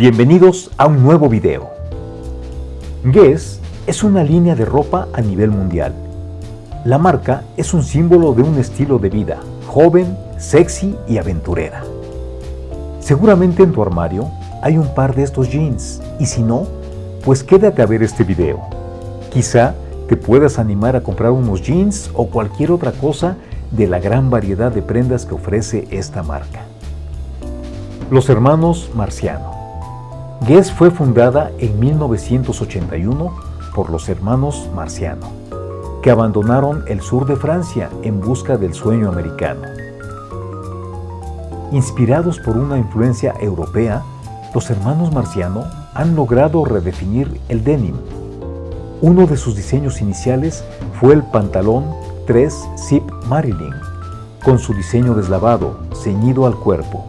Bienvenidos a un nuevo video. Guess es una línea de ropa a nivel mundial. La marca es un símbolo de un estilo de vida joven, sexy y aventurera. Seguramente en tu armario hay un par de estos jeans y si no, pues quédate a ver este video. Quizá te puedas animar a comprar unos jeans o cualquier otra cosa de la gran variedad de prendas que ofrece esta marca. Los hermanos Marciano. Guess fue fundada en 1981 por los hermanos Marciano, que abandonaron el sur de Francia en busca del sueño americano. Inspirados por una influencia europea, los hermanos Marciano han logrado redefinir el denim. Uno de sus diseños iniciales fue el pantalón 3 Zip Marilyn, con su diseño deslavado, ceñido al cuerpo.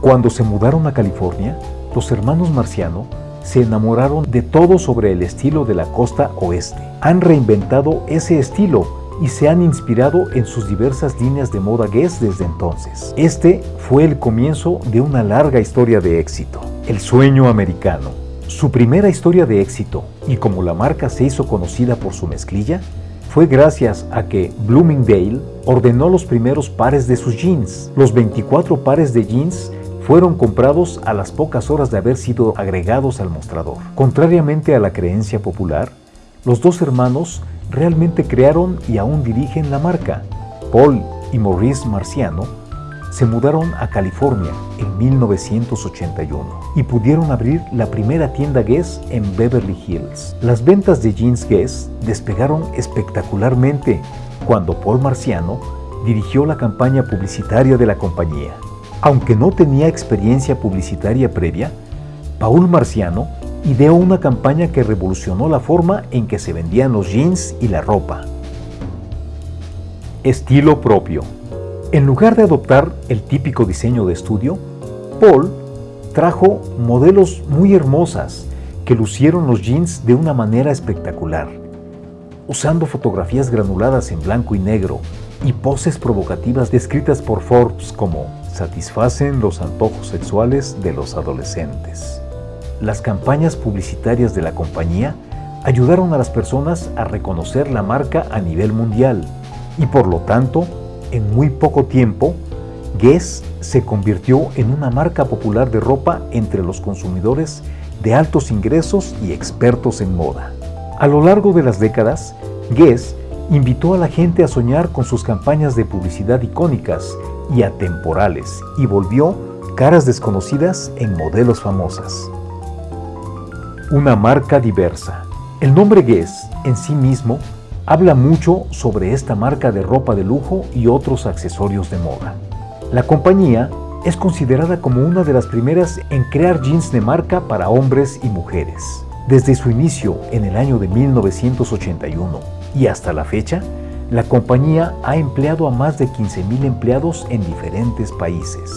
Cuando se mudaron a California, los hermanos Marciano se enamoraron de todo sobre el estilo de la costa oeste. Han reinventado ese estilo y se han inspirado en sus diversas líneas de moda Guess desde entonces. Este fue el comienzo de una larga historia de éxito. El sueño americano. Su primera historia de éxito, y como la marca se hizo conocida por su mezclilla, fue gracias a que Bloomingdale ordenó los primeros pares de sus jeans. Los 24 pares de jeans fueron comprados a las pocas horas de haber sido agregados al mostrador. Contrariamente a la creencia popular, los dos hermanos realmente crearon y aún dirigen la marca. Paul y Maurice Marciano se mudaron a California en 1981 y pudieron abrir la primera tienda Guess en Beverly Hills. Las ventas de jeans Guess despegaron espectacularmente cuando Paul Marciano dirigió la campaña publicitaria de la compañía. Aunque no tenía experiencia publicitaria previa, Paul Marciano ideó una campaña que revolucionó la forma en que se vendían los jeans y la ropa. Estilo propio. En lugar de adoptar el típico diseño de estudio, Paul trajo modelos muy hermosas que lucieron los jeans de una manera espectacular, usando fotografías granuladas en blanco y negro y poses provocativas descritas por Forbes como satisfacen los antojos sexuales de los adolescentes. Las campañas publicitarias de la compañía ayudaron a las personas a reconocer la marca a nivel mundial y por lo tanto, en muy poco tiempo, Guess se convirtió en una marca popular de ropa entre los consumidores de altos ingresos y expertos en moda. A lo largo de las décadas, Guess invitó a la gente a soñar con sus campañas de publicidad icónicas y atemporales y volvió caras desconocidas en modelos famosas. Una marca diversa. El nombre Guess en sí mismo habla mucho sobre esta marca de ropa de lujo y otros accesorios de moda. La compañía es considerada como una de las primeras en crear jeans de marca para hombres y mujeres. Desde su inicio en el año de 1981 y hasta la fecha, la compañía ha empleado a más de 15.000 empleados en diferentes países.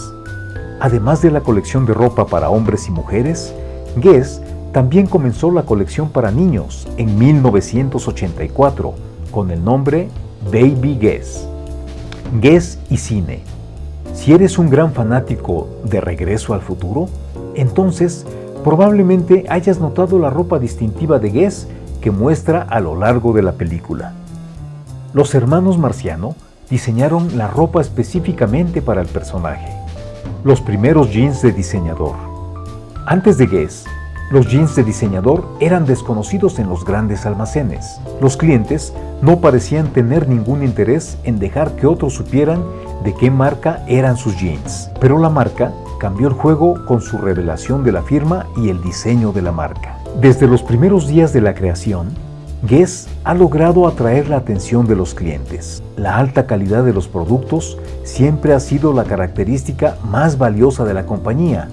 Además de la colección de ropa para hombres y mujeres, Guess también comenzó la colección para niños en 1984 con el nombre Baby Guess. Guess y cine. Si eres un gran fanático de Regreso al Futuro, entonces probablemente hayas notado la ropa distintiva de Guess que muestra a lo largo de la película. Los hermanos Marciano diseñaron la ropa específicamente para el personaje. Los primeros jeans de diseñador. Antes de Guess, los jeans de diseñador eran desconocidos en los grandes almacenes. Los clientes no parecían tener ningún interés en dejar que otros supieran de qué marca eran sus jeans. Pero la marca cambió el juego con su revelación de la firma y el diseño de la marca. Desde los primeros días de la creación, Guess ha logrado atraer la atención de los clientes. La alta calidad de los productos siempre ha sido la característica más valiosa de la compañía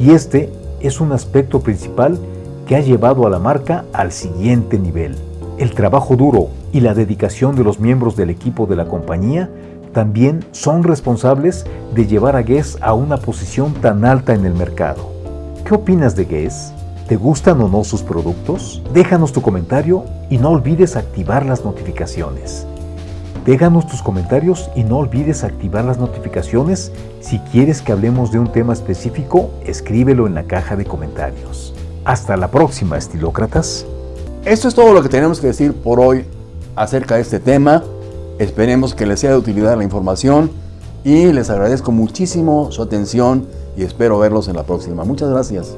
y este es un aspecto principal que ha llevado a la marca al siguiente nivel. El trabajo duro y la dedicación de los miembros del equipo de la compañía también son responsables de llevar a Guess a una posición tan alta en el mercado. ¿Qué opinas de Guess? ¿Te gustan o no sus productos? Déjanos tu comentario y no olvides activar las notificaciones. Déjanos tus comentarios y no olvides activar las notificaciones. Si quieres que hablemos de un tema específico, escríbelo en la caja de comentarios. Hasta la próxima, estilócratas. Esto es todo lo que tenemos que decir por hoy acerca de este tema. Esperemos que les sea de utilidad la información y les agradezco muchísimo su atención y espero verlos en la próxima. Muchas gracias.